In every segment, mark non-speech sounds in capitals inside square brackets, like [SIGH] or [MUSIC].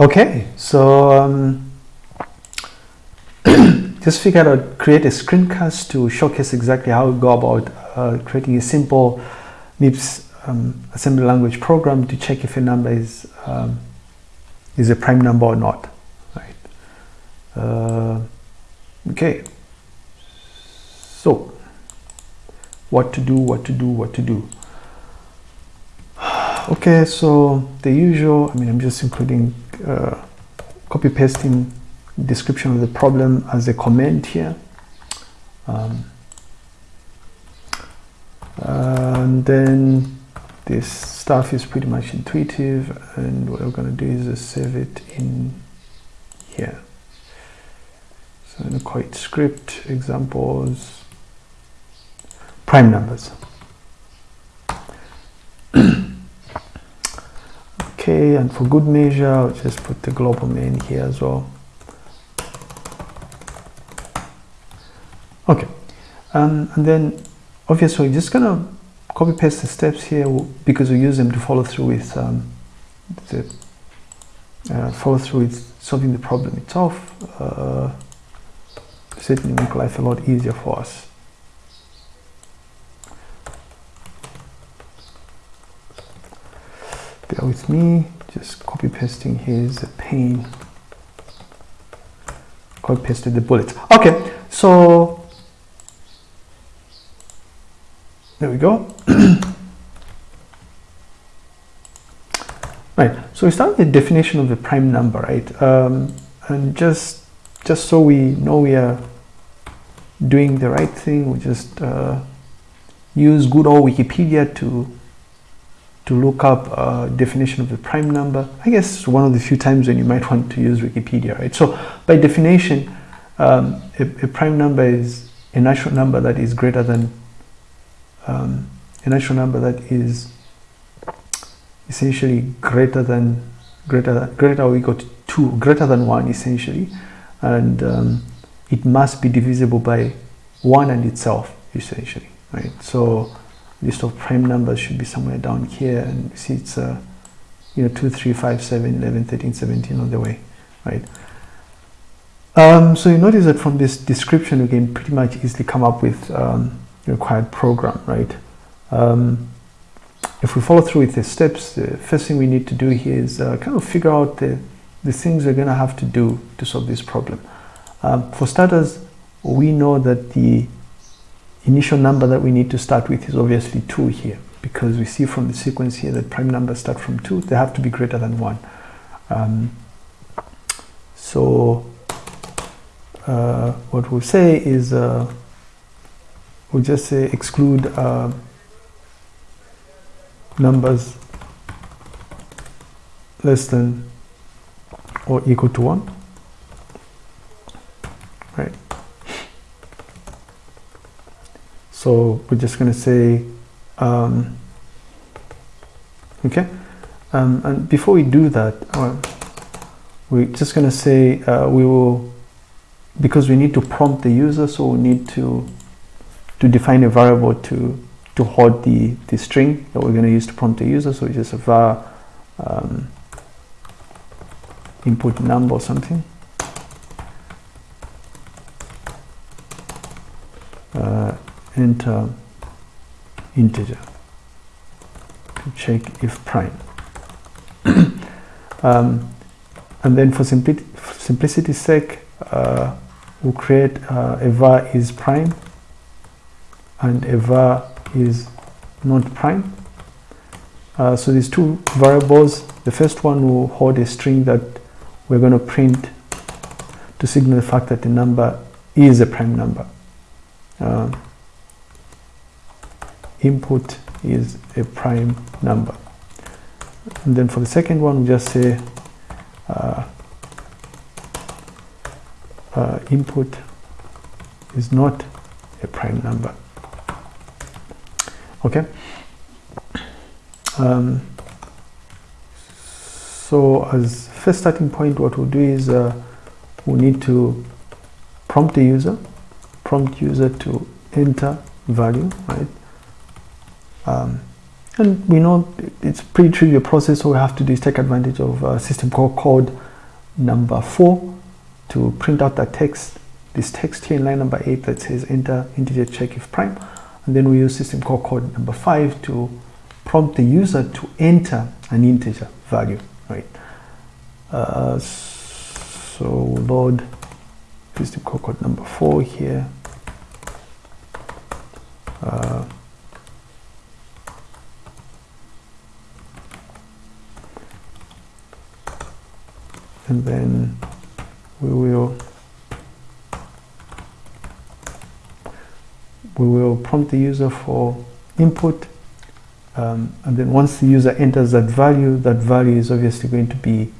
Okay, so um, [CLEARS THROAT] just figured out create a screencast to showcase exactly how we go about uh, creating a simple MIPS um, assembly language program to check if a number is um, is a prime number or not. Right. Uh, okay. So, what to do? What to do? What to do? [SIGHS] Okay, so the usual. I mean, I'm just including uh, copy pasting description of the problem as a comment here. Um, and then this stuff is pretty much intuitive and what we're going to do is just save it in here. So I'm going to call it script examples prime numbers. Okay and for good measure I'll just put the global main here as well. Okay. Um, and then obviously just gonna copy paste the steps here because we use them to follow through with um, the uh, follow through with solving the problem itself uh, certainly make life a lot easier for us bear with me. Just copy pasting. Here's a pain. Copy pasted the bullets okay so there we go. [CLEARS THROAT] Right so we start with the definition of the prime number right? Um, and just just so we know we are doing the right thing we just uh, use good old Wikipedia to to look up a definition of the prime number. I guess one of the few times when you might want to use Wikipedia, right? So by definition, um, a, a, prime number is a natural number that is greater than um, a natural number that is essentially greater than greater than, greater or equal to two, greater than one essentially, and um, it must be divisible by one and itself essentially, right? So list of prime numbers should be somewhere down here. And see it's uh, you know 2 3 5 7 11 13 17 on the way right? Um, so you notice that from this description we can pretty much easily come up with um, the required program right? Um, if we follow through with the steps the first thing we need to do here is uh, kind of figure out the the things we're going to have to do to solve this problem. Um, for starters we know that the initial number that we need to start with is obviously 2 here because we see from the sequence here that prime numbers start from 2 they have to be greater than 1 um, so uh, what we'll say is uh, we'll just say exclude uh, numbers less than or equal to 1 right so we're just going to say um, okay? Um, and before we do that uh, we're just going to say uh, we will because we need to prompt the user so we need to to define a variable to to hold the the string that we're going to use to prompt the user. So it's just a var um, input number or something uh, enter integer to check if prime. [COUGHS] Um, and then for simpli simplicity's sake uh, we'll create uh, a var is prime and a var is not prime. Uh, so these two variables the first one will hold a string that we're going to print to signal the fact that the number is a prime number. Uh, input is a prime number. And then for the second one we just say uh, uh, input is not a prime number. Okay? Um, so as first starting point what we'll do is uh, we need to prompt the user prompt user to enter value right um, and we know it's pretty trivial process. All we have to do is take advantage of uh, system call code number 4 to print out that text, this text here in line number 8 that says enter integer check if prime. And then we use system call code number 5 to prompt the user to enter an integer value, right? Uh, so load system call code number 4 here. Uh, and then we will we will prompt the user for input um, and then once the user enters that value that value is obviously going to be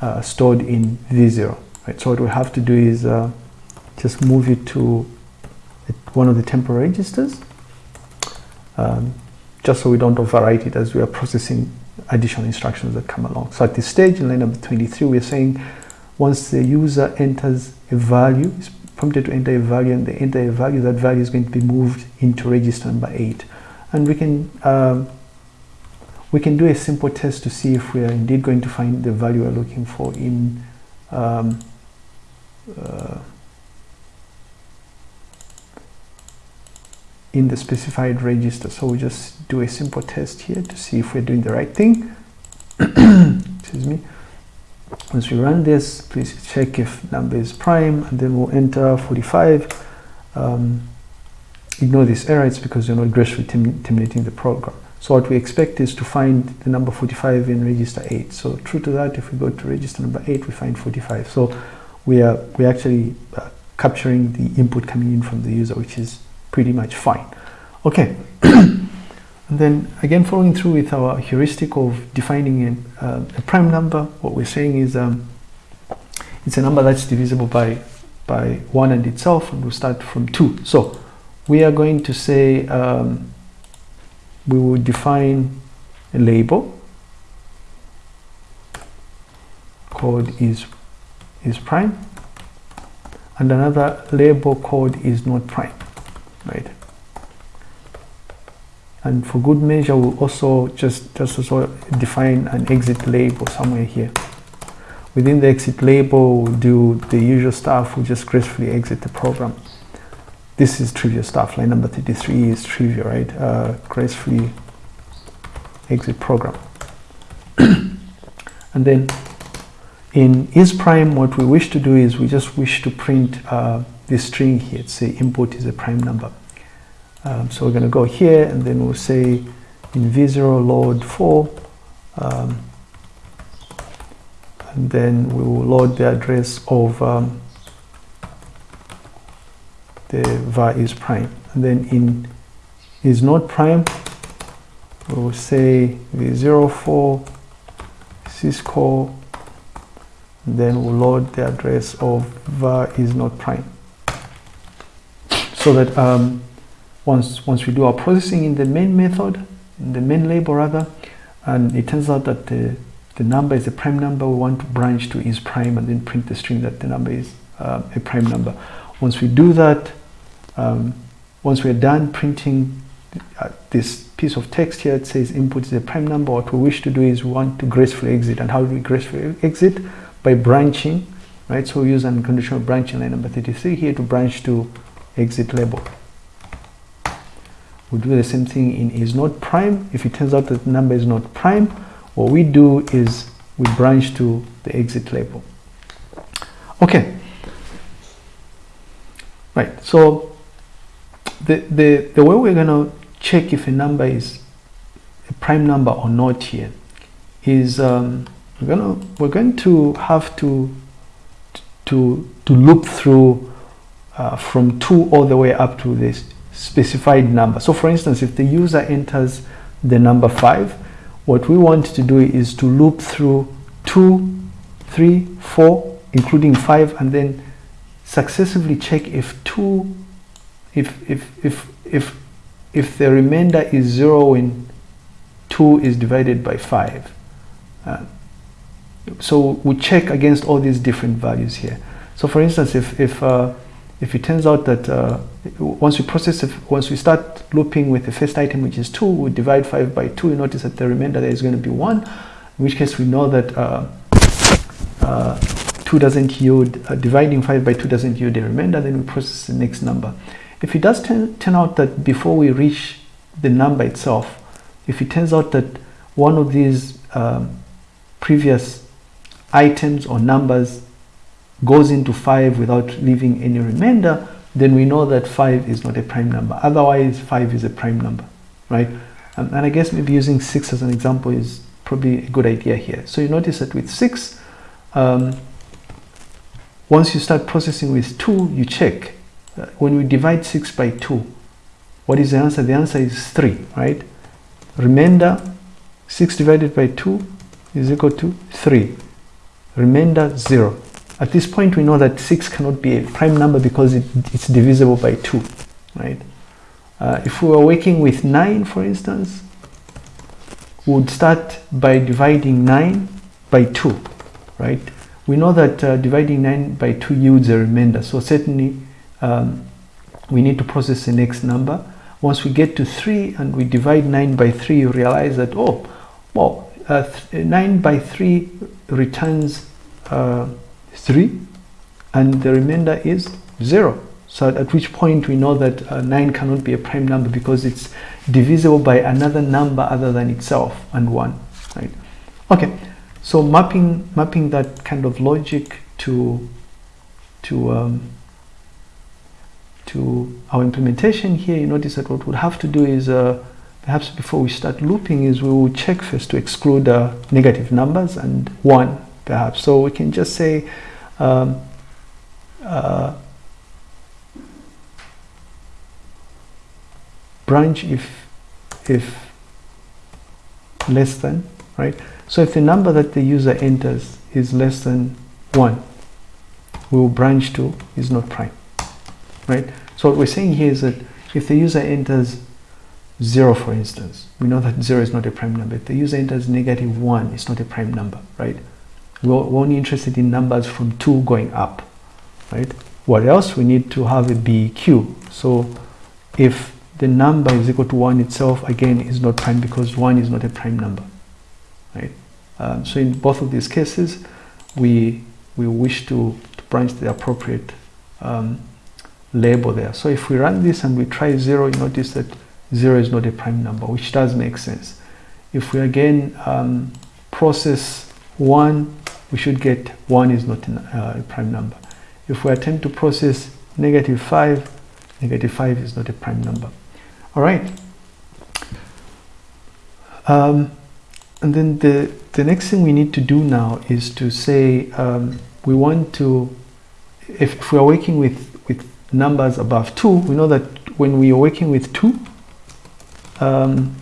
uh, stored in v0 right? So what we have to do is uh, just move it to one of the temporary registers um, just so we don't overwrite it as we are processing additional instructions that come along. So at this stage in line number 23, we're saying once the user enters a value, is prompted to enter a value and they enter a value, that value is going to be moved into register number 8. And we can um, we can do a simple test to see if we are indeed going to find the value we're looking for in um, uh, in the specified register. So we just do a simple test here to see if we're doing the right thing. [COUGHS] Excuse me. Once we run this, please check if number is prime and then we'll enter 45. Um, ignore this error, it's because you're not gracefully terminating the program. So what we expect is to find the number 45 in register 8. So true to that, if we go to register number 8, we find 45. So we are we actually uh, capturing the input coming in from the user, which is pretty much fine. Okay, [CLEARS THROAT] and then again following through with our heuristic of defining a, uh, a prime number, what we're saying is um, it's a number that's divisible by by 1 and itself, and we'll start from 2. So we are going to say um, we will define a label called is is prime and another label called is not prime right. And for good measure we'll also just just also define an exit label somewhere here. Within the exit label we'll do the usual stuff. We'll just gracefully exit the program. This is trivial stuff. Line number 33 is trivial right? Uh, gracefully exit program. [COUGHS] And then in is prime what we wish to do is we just wish to print uh, this string here. Say input is a prime number. Um, so we're going to go here and then we'll say in v0 load 4 um, and then we will load the address of um, the var is prime. And then in is not prime we will say v04 syscall then we'll load the address of var is not prime so that um, once once we do our processing in the main method in the main label rather and it turns out that the the number is a prime number we want to branch to is prime and then print the string that the number is uh, a prime number. Once we do that um, once we're done printing uh, this piece of text here it says input is a prime number what we wish to do is we want to gracefully exit. And how do we gracefully exit? By branching right? So we use unconditional branching line number 33 here to branch to exit label. We do the same thing in is not prime. If it turns out that the number is not prime what we do is we branch to the exit label. Okay. Right so the the the way we're going to check if a number is a prime number or not here is um, we're gonna we're going to have to to to loop through uh, from 2 all the way up to this specified number. So for instance if the user enters the number 5 what we want to do is to loop through 2 3 4 including 5 and then successively check if 2 if if if if if the remainder is 0 when 2 is divided by 5 uh, so we check against all these different values here. So for instance if if uh, if it turns out that uh, once we process it, once we start looping with the first item which is 2 we divide 5 by 2 you notice that the remainder there is going to be 1 in which case we know that uh, uh 2 doesn't yield, uh, dividing 5 by 2 doesn't yield a remainder, then we process the next number. If it does turn, turn out that before we reach the number itself, if it turns out that one of these um, previous items or numbers goes into 5 without leaving any remainder, then we know that 5 is not a prime number. Otherwise, 5 is a prime number, right? Um, and I guess maybe using 6 as an example is probably a good idea here. So you notice that with 6, um, once you start processing with 2, you check. Uh, when we divide 6 by 2, what is the answer? The answer is 3, right? Remainder, 6 divided by 2 is equal to 3. Remainder, 0. At this point, we know that 6 cannot be a prime number because it, it's divisible by 2, right? Uh, if we were working with 9, for instance, we would start by dividing 9 by 2, right? We know that uh, dividing 9 by 2 yields a remainder, so certainly um, we need to process the next number. Once we get to 3 and we divide 9 by 3, you realize that, oh, well, uh, 9 by 3 returns uh, 3 and the remainder is 0. So at which point we know that uh, 9 cannot be a prime number because it's divisible by another number other than itself and 1. Right? Okay, so mapping mapping that kind of logic to to um, to our implementation here, you notice that what we'll have to do is uh, perhaps before we start looping is we will check first to exclude uh, negative numbers and 1 perhaps. So we can just say um, uh, branch if if less than right? So if the number that the user enters is less than 1 we will branch to is not prime right? So what we're saying here is that if the user enters 0 for instance we know that 0 is not a prime number. If the user enters negative 1 it's not a prime number right we're only interested in numbers from 2 going up right? What else we need to have a beq. so if the number is equal to 1 itself again is not prime because 1 is not a prime number right? Um, so in both of these cases we we wish to, to branch the appropriate um, label there. So if we run this and we try 0 you notice that 0 is not a prime number which does make sense. If we again um, process 1 we should get 1 is not uh, a prime number. If we attempt to process negative 5 negative 5 is not a prime number. All right. Um, and then the the next thing we need to do now is to say um, we want to if, if we are working with with numbers above 2 we know that when we are working with 2 um,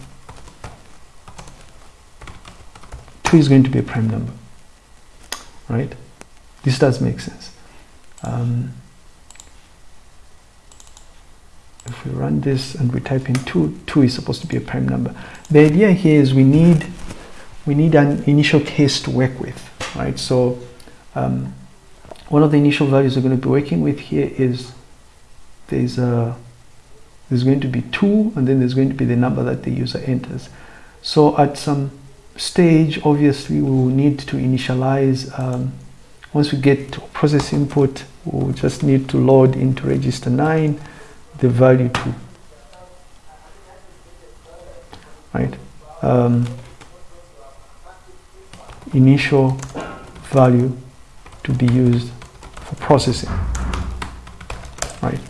2 is going to be a prime number right? This does make sense. Um, if we run this and we type in 2 2 is supposed to be a prime number. The idea here is we need we need an initial case to work with right? So um, one of the initial values we're going to be working with here is there's a there's going to be 2 and then there's going to be the number that the user enters. So at some stage obviously we will need to initialize um, once we get process input we'll just need to load into register 9 the value 2 right? Um, initial value to be used for processing right?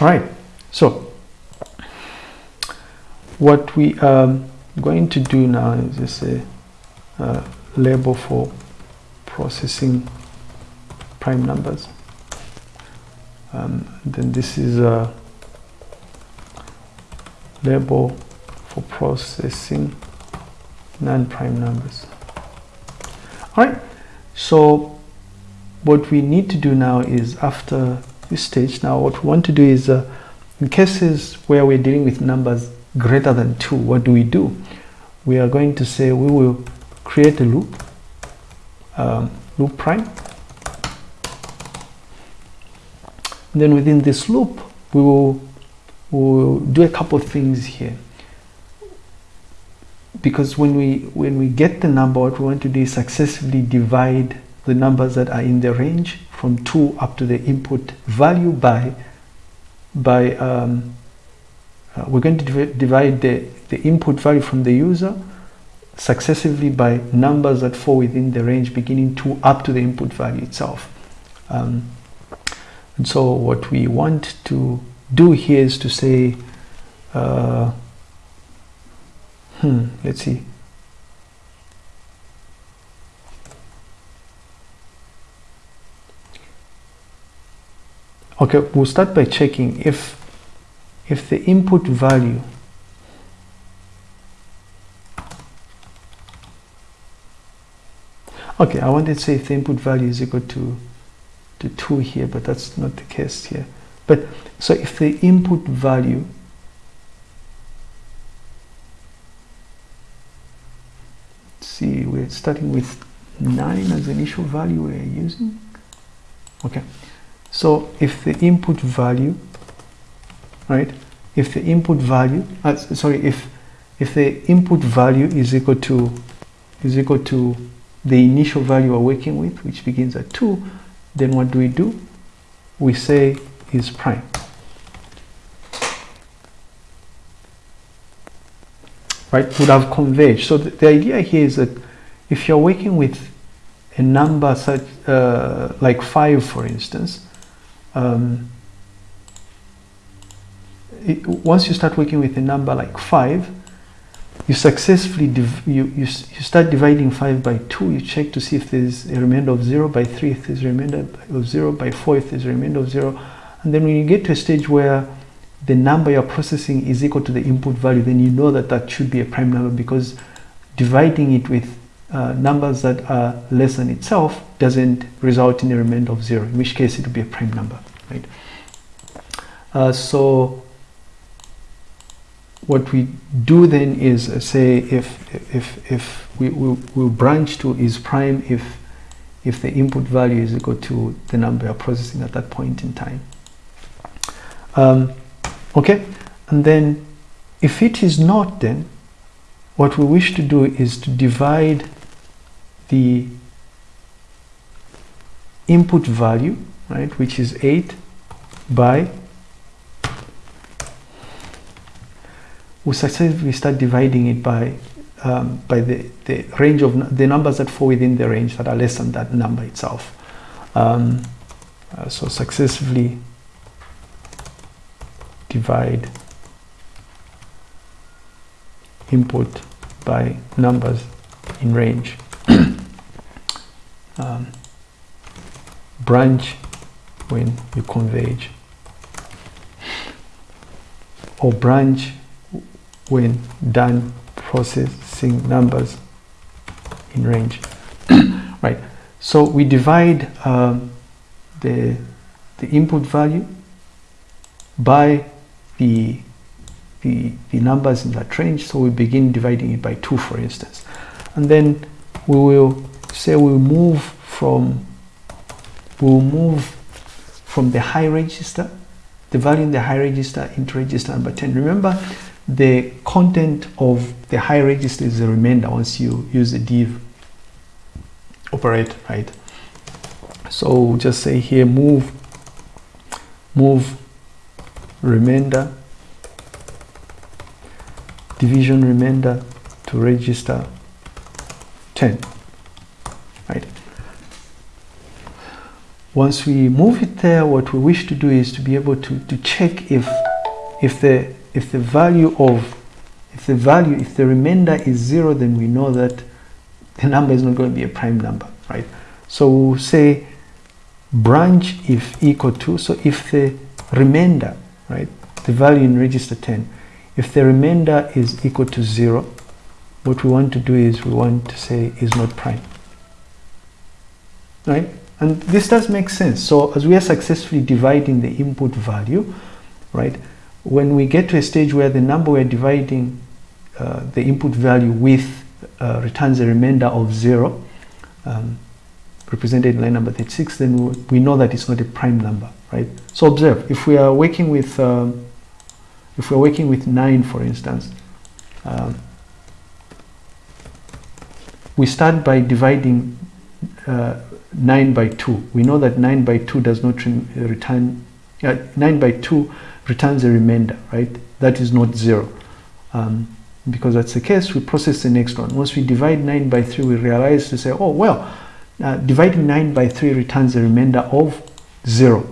All right so what we um, going to do now is just a uh, label for processing prime numbers. Um, then this is a label for processing non-prime numbers. All right so what we need to do now is after this stage now what we want to do is uh, in cases where we're dealing with numbers greater than 2 what do we do? We are going to say we will create a loop um, loop prime. Then within this loop we will, we will do a couple of things here. Because when we when we get the number what we want to do is successively divide the numbers that are in the range from 2 up to the input value by by um, uh, we're going to divide the, the input value from the user successively by numbers that fall within the range beginning to up to the input value itself. Um, and so what we want to do here is to say, uh, hmm, let's see. Okay, we'll start by checking if if the input value okay I wanted to say if the input value is equal to to 2 here but that's not the case here. But so if the input value see we're starting with 9 as the initial value we're using? Okay. So if the input value right? If the input value uh, sorry if if the input value is equal to is equal to the initial value we're working with which begins at 2 then what do we do? We say is prime. Right? Would have converged. So the, idea here is that if you're working with a number such uh, like 5 for instance um, it, once you start working with a number like 5 you successfully you, you, you start dividing 5 by 2 you check to see if there's a remainder of 0 by 3 if there's a remainder of 0 by 4 if there's a remainder of 0 and then when you get to a stage where the number you're processing is equal to the input value then you know that that should be a prime number because dividing it with uh, numbers that are less than itself doesn't result in a remainder of 0 in which case it would be a prime number right? Uh, so what we do then is uh, say if if if we will we'll branch to is prime if if the input value is equal to the number you're processing at that point in time. Um, okay? And then if it is not then what we wish to do is to divide the input value right which is 8 by we successfully start dividing it by um, by the, the range of the numbers that fall within the range that are less than that number itself. Um, uh, so successively divide input by numbers in range. [COUGHS] um, branch when you converge or branch when done processing numbers in range. [COUGHS] Right. So we divide um, the the input value by the, the the numbers in that range. So we begin dividing it by 2 for instance. And then we will say we'll move from we'll move from the high register the value in the high register into register number 10 remember the content of the high register is the remainder once you use the div operator right? So just say here move move remainder division remainder to register 10 right? Once we move it there what we wish to do is to be able to to check if if the if the value of if the value if the remainder is zero then we know that the number is not going to be a prime number right? So we'll say branch if equal to so if the remainder right the value in register 10 if the remainder is equal to zero what we want to do is we want to say is not prime right? And this does make sense. So as we are successfully dividing the input value right when we get to a stage where the number we're dividing uh, the input value with uh, returns a remainder of zero, um, represented in line number 36, then we know that it's not a prime number, right? So observe, if we are working with, um, if we're working with 9, for instance, um, we start by dividing uh, 9 by 2. We know that 9 by 2 does not return, uh, 9 by 2 returns a remainder, right? That is not 0. Um, because that's the case, we process the next one. Once we divide 9 by 3, we realize to say, oh, well, uh, dividing 9 by 3 returns a remainder of 0,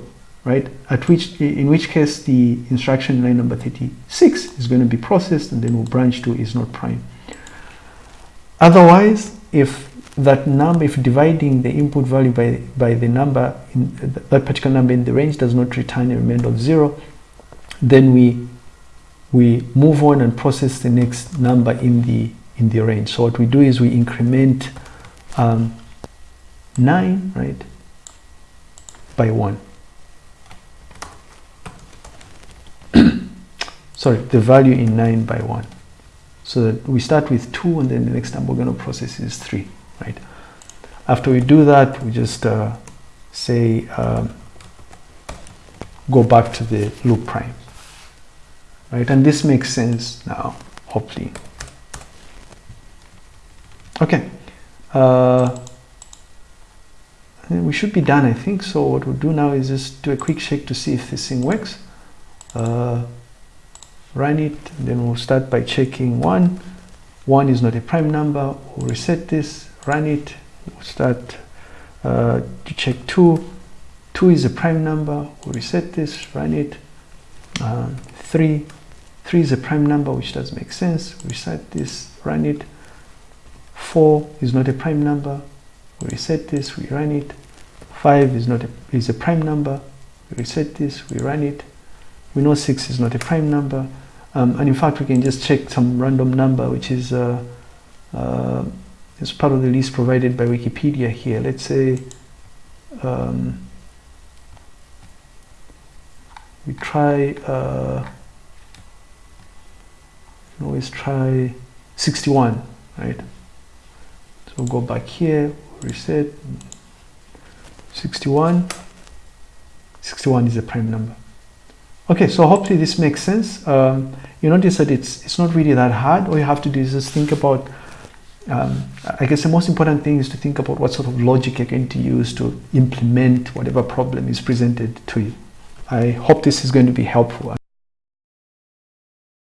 right? At which, in which case, the instruction line number 36 is going to be processed, and then we'll branch to is not prime. Otherwise, if that number, if dividing the input value by, by the number, in that particular number in the range does not return a remainder of 0, then we we move on and process the next number in the in the range. So what we do is we increment um, 9, right, by 1. [COUGHS] Sorry, the value in 9 by 1. So that we start with 2 and then the next number we're going to process is 3, right? After we do that, we just uh, say um, go back to the loop prime right? And this makes sense now hopefully. Okay. Uh, we should be done I think. So what we'll do now is just do a quick check to see if this thing works. Uh, run it then we'll start by checking one. One is not a prime number. We'll reset this run it. We'll start uh, to check two. Two is a prime number. We'll reset this run it. Um, three 3 is a prime number, which does make sense. We reset this, run it. 4 is not a prime number. We reset this, we run it. 5 is not a, is a prime number. We reset this, we run it. We know 6 is not a prime number. Um, and in fact, we can just check some random number, which is, uh, uh, part of the list provided by Wikipedia here. Let's say um, we try uh, always try 61 right? So go back here reset. 61 61 is a prime number. Okay so hopefully this makes sense. Um, you notice that it's it's not really that hard. All you have to do is just think about um, I guess the most important thing is to think about what sort of logic you're going to use to implement whatever problem is presented to you. I hope this is going to be helpful